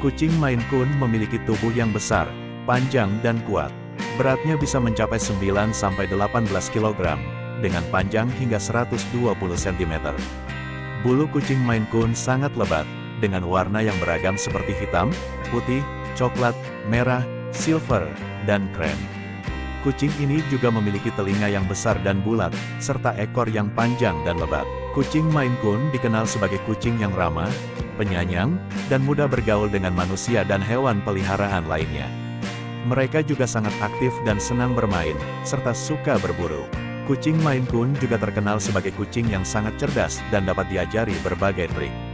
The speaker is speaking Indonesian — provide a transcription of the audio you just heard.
Kucing Maine Coon memiliki tubuh yang besar, panjang dan kuat. Beratnya bisa mencapai 9-18 kg, dengan panjang hingga 120 cm. Bulu kucing Maine Coon sangat lebat, dengan warna yang beragam seperti hitam, putih, coklat, merah, silver, dan krem. Kucing ini juga memiliki telinga yang besar dan bulat, serta ekor yang panjang dan lebat. Kucing Maine Coon dikenal sebagai kucing yang ramah, penyayang, dan mudah bergaul dengan manusia dan hewan peliharaan lainnya. Mereka juga sangat aktif dan senang bermain, serta suka berburu. Kucing Maine Coon juga terkenal sebagai kucing yang sangat cerdas dan dapat diajari berbagai trik.